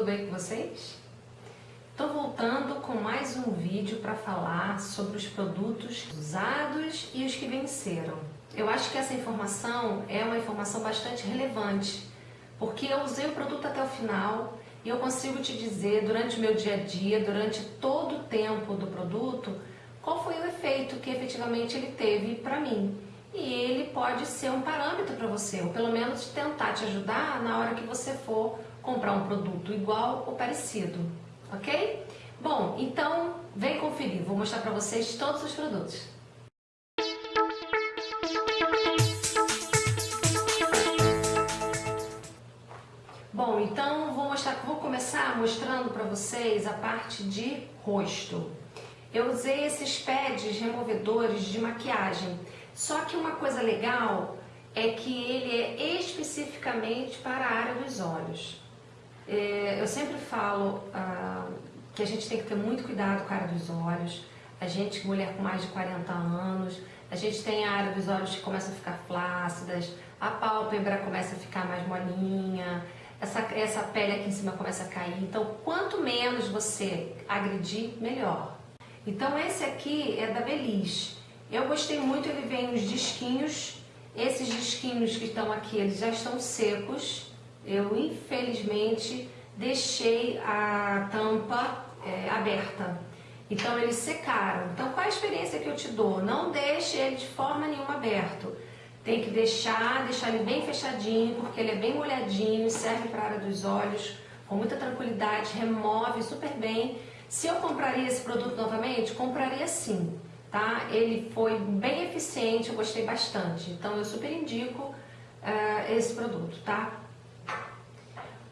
tudo bem com vocês? Estou voltando com mais um vídeo para falar sobre os produtos usados e os que venceram. Eu acho que essa informação é uma informação bastante relevante, porque eu usei o produto até o final e eu consigo te dizer durante o meu dia a dia, durante todo o tempo do produto, qual foi o efeito que efetivamente ele teve para mim e ele pode ser um parâmetro para você, ou pelo menos tentar te ajudar na hora que você for comprar um produto igual ou parecido, ok? Bom, então vem conferir, vou mostrar para vocês todos os produtos. Bom, então vou mostrar, vou começar mostrando para vocês a parte de rosto. Eu usei esses pads removedores de maquiagem. Só que uma coisa legal é que ele é especificamente para a área dos olhos. É, eu sempre falo ah, que a gente tem que ter muito cuidado com a área dos olhos. A gente, mulher com mais de 40 anos, a gente tem a área dos olhos que começa a ficar flácidas, a pálpebra começa a ficar mais molinha, essa, essa pele aqui em cima começa a cair. Então, quanto menos você agredir, melhor. Então, esse aqui é da Belis. Eu gostei muito, ele vem os disquinhos. Esses disquinhos que estão aqui, eles já estão secos. Eu, infelizmente, deixei a tampa é, aberta. Então, eles secaram. Então, qual a experiência que eu te dou? Não deixe ele de forma nenhuma aberto. Tem que deixar, deixar ele bem fechadinho, porque ele é bem molhadinho, serve para a área dos olhos, com muita tranquilidade, remove super bem. Se eu compraria esse produto novamente, compraria sim tá? Ele foi bem eficiente, eu gostei bastante. Então eu super indico uh, esse produto, tá?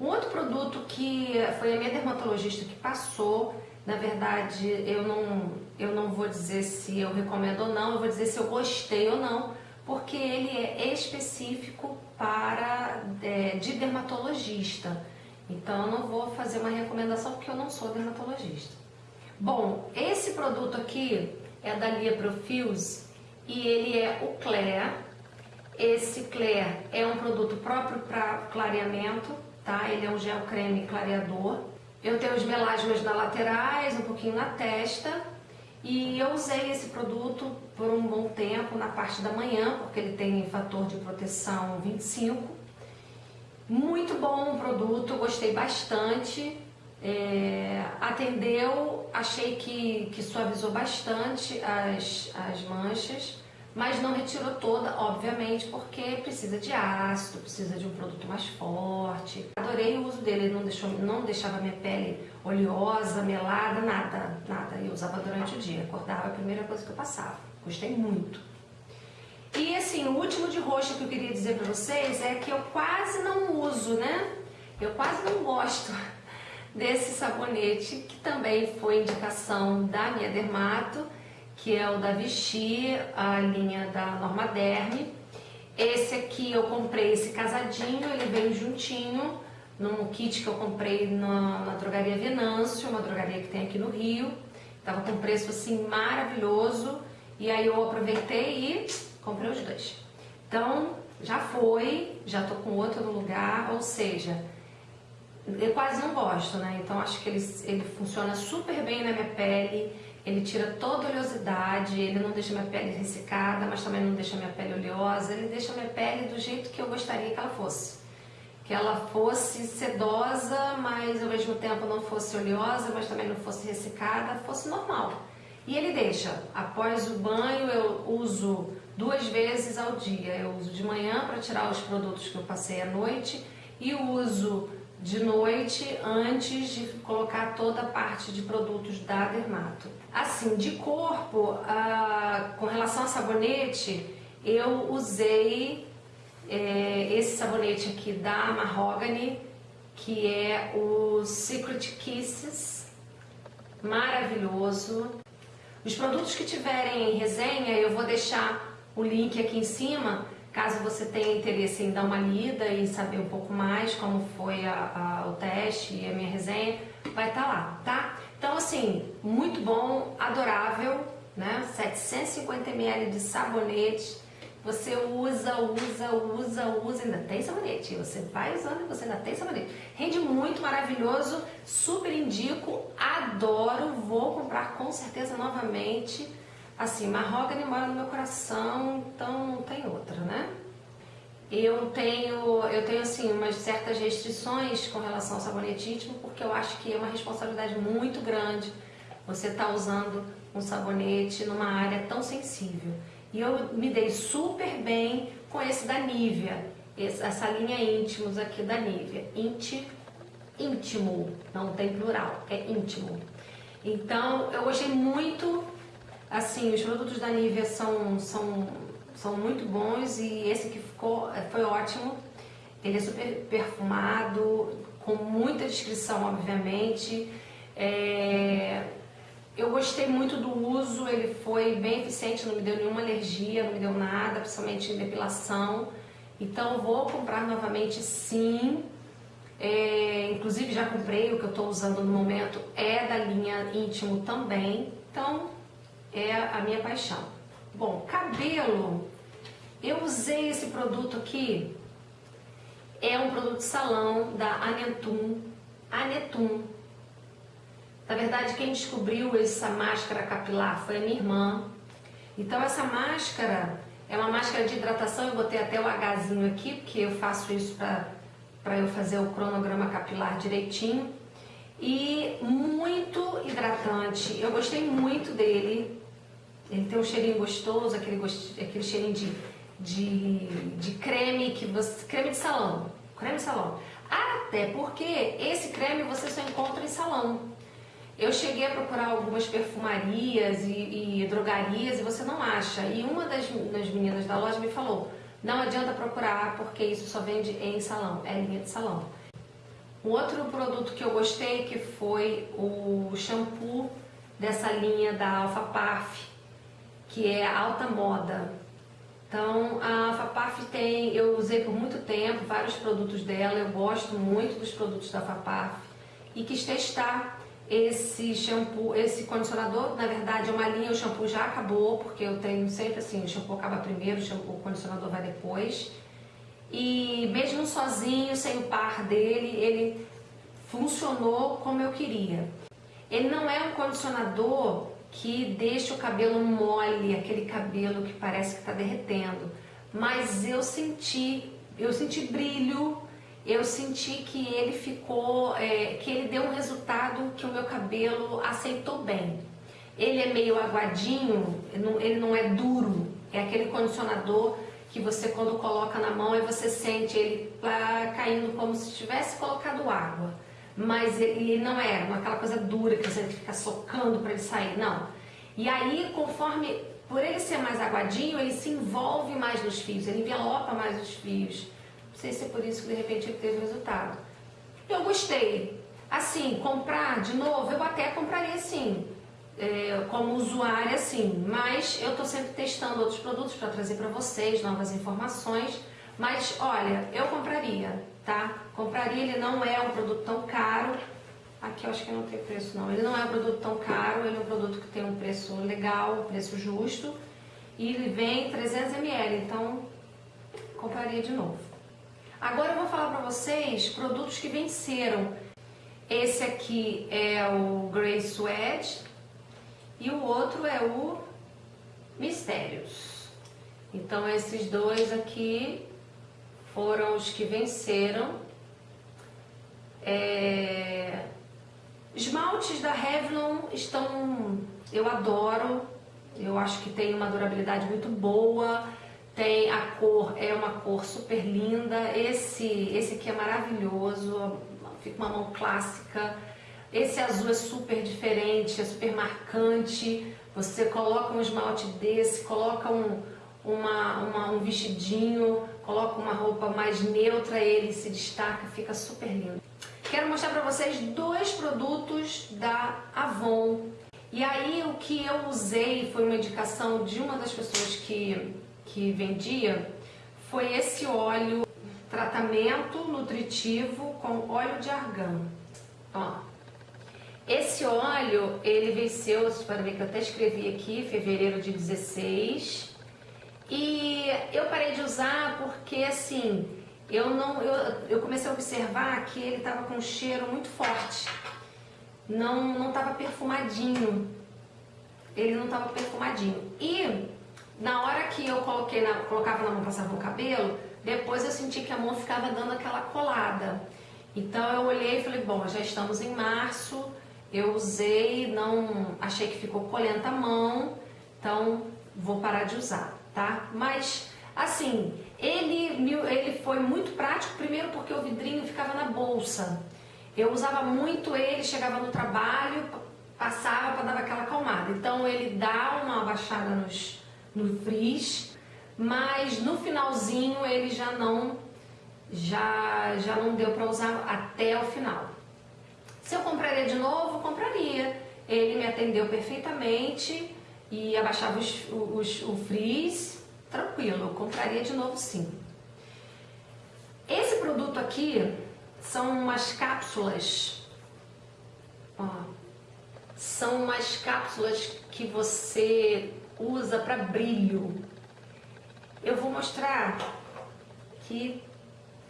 Um outro produto que foi a minha dermatologista que passou, na verdade eu não, eu não vou dizer se eu recomendo ou não, eu vou dizer se eu gostei ou não, porque ele é específico para é, de dermatologista. Então eu não vou fazer uma recomendação porque eu não sou dermatologista. Bom, esse produto aqui é da Lia Profils e ele é o Clear. Esse Clear é um produto próprio para clareamento, tá? Ele é um gel creme clareador. Eu tenho os melasmas nas laterais, um pouquinho na testa. E eu usei esse produto por um bom tempo na parte da manhã, porque ele tem fator de proteção 25. Muito bom o produto, gostei bastante. É, atendeu, achei que, que suavizou bastante as, as manchas, mas não retirou toda, obviamente, porque precisa de ácido, precisa de um produto mais forte. Adorei o uso dele, ele não, deixou, não deixava minha pele oleosa, melada, nada, nada. Eu usava durante o dia, acordava a primeira coisa que eu passava. Gostei muito. E assim, o último de roxo que eu queria dizer para vocês é que eu quase não uso, né? Eu quase não gosto desse sabonete, que também foi indicação da minha dermato, que é o da Vichy, a linha da Norma Derme. Esse aqui eu comprei esse casadinho, ele veio juntinho, num kit que eu comprei na, na drogaria Venâncio, uma drogaria que tem aqui no Rio. Tava com preço assim maravilhoso, e aí eu aproveitei e comprei os dois. Então, já foi, já tô com outro no lugar, ou seja, eu quase não gosto, né? Então acho que ele, ele funciona super bem na minha pele, ele tira toda a oleosidade, ele não deixa minha pele ressecada, mas também não deixa minha pele oleosa, ele deixa minha pele do jeito que eu gostaria que ela fosse. Que ela fosse sedosa, mas ao mesmo tempo não fosse oleosa, mas também não fosse ressecada, fosse normal. E ele deixa, após o banho eu uso duas vezes ao dia. Eu uso de manhã para tirar os produtos que eu passei à noite e uso de noite antes de colocar toda a parte de produtos da Dermato. Assim, de corpo, ah, com relação a sabonete, eu usei é, esse sabonete aqui da Mahogany, que é o Secret Kisses, maravilhoso. Os produtos que tiverem em resenha, eu vou deixar o link aqui em cima, Caso você tenha interesse em dar uma lida e saber um pouco mais como foi a, a, o teste e a minha resenha, vai estar tá lá, tá? Então, assim, muito bom, adorável, né? 750 ml de sabonete, você usa, usa, usa, usa, ainda tem sabonete. Você vai usando e você ainda tem sabonete. Rende muito, maravilhoso, super indico, adoro, vou comprar com certeza novamente. Assim, Mahogany mora no meu coração, então não tem outra, né? Eu tenho, eu tenho assim, umas certas restrições com relação ao sabonete íntimo, porque eu acho que é uma responsabilidade muito grande você estar tá usando um sabonete numa área tão sensível. E eu me dei super bem com esse da Nivea, essa linha íntimos aqui da Nivea. Inti, íntimo, não tem plural, é íntimo. Então, eu gostei muito, assim, os produtos da Nivea são, são, são muito bons e esse que ficou, foi ótimo. Ele é super perfumado, com muita descrição, obviamente. É, eu gostei muito do uso, ele foi bem eficiente, não me deu nenhuma alergia, não me deu nada, principalmente em depilação. Então vou comprar novamente sim. É, inclusive já comprei, o que eu estou usando no momento é da linha íntimo também. Então é a minha paixão. Bom, cabelo, eu usei esse produto aqui, é um produto salão da Anetum, Anetum, na verdade, quem descobriu essa máscara capilar foi a minha irmã. Então, essa máscara é uma máscara de hidratação. Eu botei até o Hzinho aqui, porque eu faço isso para eu fazer o cronograma capilar direitinho. E muito hidratante. Eu gostei muito dele. Ele tem um cheirinho gostoso, aquele, gost... aquele cheirinho de, de, de creme, que você... creme de salão. Creme de salão. Até porque esse creme você só encontra em salão. Eu cheguei a procurar algumas perfumarias e, e drogarias e você não acha. E uma das, das meninas da loja me falou, não adianta procurar porque isso só vende em salão, é linha de salão. Um outro produto que eu gostei que foi o shampoo dessa linha da Alpha Paf, que é alta moda. Então a Alpha Paf tem, eu usei por muito tempo vários produtos dela, eu gosto muito dos produtos da Alpha Paf e quis testar esse shampoo, esse condicionador, na verdade é uma linha, o shampoo já acabou, porque eu tenho sempre assim, o shampoo acaba primeiro, o, shampoo, o condicionador vai depois. E mesmo sozinho, sem o par dele, ele funcionou como eu queria. Ele não é um condicionador que deixa o cabelo mole, aquele cabelo que parece que está derretendo. Mas eu senti, eu senti brilho, eu senti que ele ficou, é, que ele deu um resultado que o meu cabelo aceitou bem. Ele é meio aguadinho, ele não é duro, é aquele condicionador que você quando coloca na mão e você sente ele lá caindo como se tivesse colocado água. Mas ele não é, aquela coisa dura que você fica socando para ele sair, não. E aí, conforme, por ele ser mais aguadinho, ele se envolve mais nos fios, ele envelopa mais os fios. Não sei se é por isso que de repente ele teve resultado. Eu gostei. Assim, comprar de novo, eu até compraria sim, é, como usuária sim, mas eu estou sempre testando outros produtos para trazer para vocês novas informações. Mas olha, eu compraria, tá? Compraria, ele não é um produto tão caro. Aqui eu acho que não tem preço não. Ele não é um produto tão caro, ele é um produto que tem um preço legal, um preço justo. E ele vem 300 ml, então compraria de novo. Agora eu vou falar para vocês produtos que venceram. Esse aqui é o Grey Sweat e o outro é o Mistérios. Então esses dois aqui foram os que venceram. É... Esmaltes da Revlon estão, eu adoro, eu acho que tem uma durabilidade muito boa, tem a cor, é uma cor super linda. Esse, esse aqui é maravilhoso, fica uma mão clássica. Esse azul é super diferente, é super marcante. Você coloca um esmalte desse, coloca um, uma, uma, um vestidinho, coloca uma roupa mais neutra, ele se destaca, fica super lindo. Quero mostrar para vocês dois produtos da Avon. E aí o que eu usei foi uma indicação de uma das pessoas que que vendia foi esse óleo tratamento nutritivo com óleo de argan. Ó, esse óleo, ele venceu, podem ver que eu até escrevi aqui, fevereiro de 16. E eu parei de usar porque assim, eu não, eu, eu comecei a observar que ele estava com um cheiro muito forte. Não não estava perfumadinho. Ele não estava perfumadinho. E na hora que eu coloquei na, colocava na mão passava no cabelo, depois eu senti que a mão ficava dando aquela colada. Então eu olhei e falei, bom, já estamos em março, eu usei, não achei que ficou colenta a mão, então vou parar de usar, tá? Mas assim, ele, ele foi muito prático, primeiro porque o vidrinho ficava na bolsa. Eu usava muito ele, chegava no trabalho, passava para dar aquela acalmada. Então ele dá uma baixada nos, no frizz, mas no finalzinho ele já não já já não deu para usar até o final. Se eu compraria de novo, compraria. Ele me atendeu perfeitamente e abaixava os, os, o frizz, tranquilo, eu compraria de novo sim. Esse produto aqui são umas cápsulas, ó, são umas cápsulas que você usa para brilho. Eu vou mostrar que,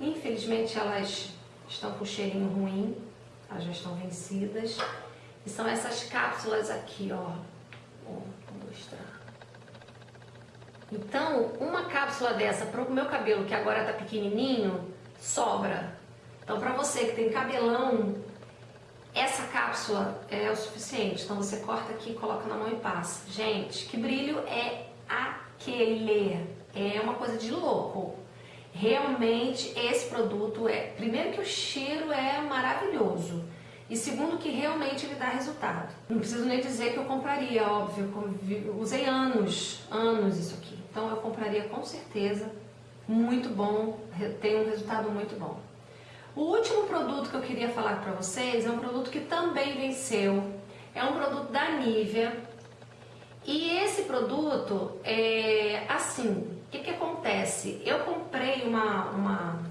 infelizmente, elas estão com cheirinho ruim, elas já estão vencidas. E são essas cápsulas aqui, ó. Então, uma cápsula dessa para o meu cabelo, que agora tá pequenininho, sobra. Então, para você que tem cabelão, essa cápsula é o suficiente. Então, você corta aqui, coloca na mão e passa. Gente, que brilho é aquele? é uma coisa de louco. Realmente esse produto é, primeiro que o cheiro é maravilhoso e segundo que realmente ele dá resultado. Não preciso nem dizer que eu compraria, óbvio, eu usei anos, anos isso aqui. Então eu compraria com certeza, muito bom, tem um resultado muito bom. O último produto que eu queria falar para vocês é um produto que também venceu, é um produto da Nivea, e esse produto, é assim, o que, que acontece? Eu comprei uma, uma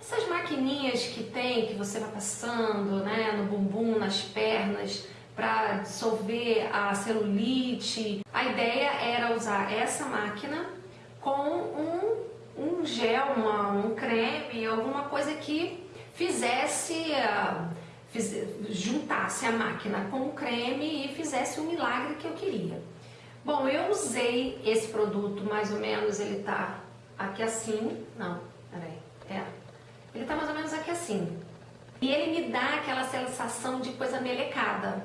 essas maquininhas que tem, que você vai passando né, no bumbum, nas pernas, para dissolver a celulite. A ideia era usar essa máquina com um, um gel, uma, um creme, alguma coisa que fizesse, uh, fiz, juntasse a máquina com o creme e fizesse o milagre que eu queria. Bom, eu usei esse produto, mais ou menos, ele tá aqui assim, não, peraí, é, ele tá mais ou menos aqui assim. E ele me dá aquela sensação de coisa melecada.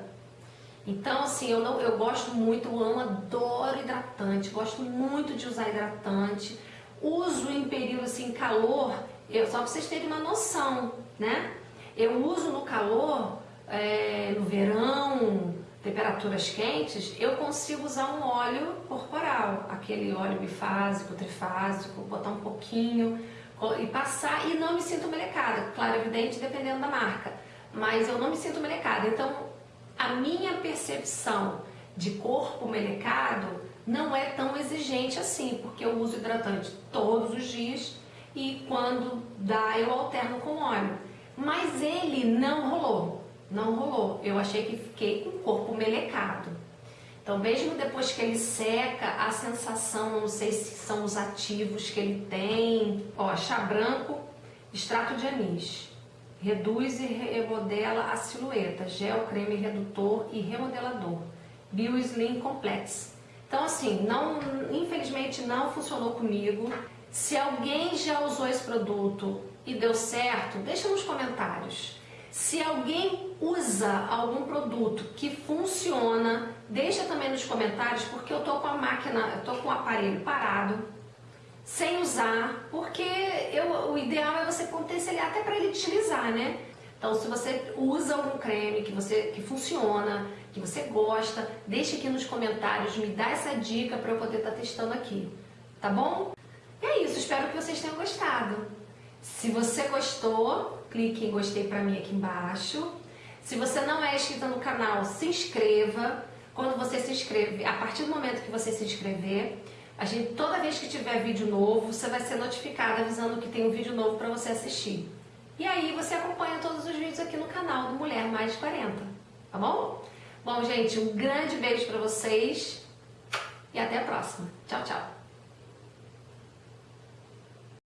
Então, assim, eu, não, eu gosto muito, eu amo, adoro hidratante, gosto muito de usar hidratante. Uso em período, assim, calor, eu, só pra vocês terem uma noção, né? Eu uso no calor, é, no verão, temperaturas quentes, eu consigo usar um óleo corporal, aquele óleo bifásico, trifásico, botar um pouquinho e passar e não me sinto melecada. Claro, evidente, dependendo da marca, mas eu não me sinto melecada. Então, a minha percepção de corpo melecado não é tão exigente assim, porque eu uso hidratante todos os dias e quando dá eu alterno com óleo. Mas ele não rolou. Não rolou. Eu achei que fiquei com o corpo melecado. Então, mesmo depois que ele seca, a sensação, não sei se são os ativos que ele tem. Ó, chá branco, extrato de anis. Reduz e remodela a silhueta. Gel, creme redutor e remodelador. Bio Slim Complex. Então, assim, não, infelizmente não funcionou comigo. Se alguém já usou esse produto e deu certo, deixa nos comentários. Usa algum produto que funciona, deixa também nos comentários, porque eu tô com a máquina, eu tô com o aparelho parado, sem usar, porque eu, o ideal é você potencializar até para ele utilizar, né? Então, se você usa algum creme que, você, que funciona, que você gosta, deixa aqui nos comentários, me dá essa dica para eu poder estar tá testando aqui, tá bom? E é isso, espero que vocês tenham gostado. Se você gostou, clique em gostei para mim aqui embaixo. Se você não é inscrito no canal, se inscreva. Quando você se inscreve, a partir do momento que você se inscrever, a gente, toda vez que tiver vídeo novo, você vai ser notificado avisando que tem um vídeo novo para você assistir. E aí você acompanha todos os vídeos aqui no canal do Mulher Mais de 40, tá bom? Bom, gente, um grande beijo para vocês e até a próxima. Tchau, tchau.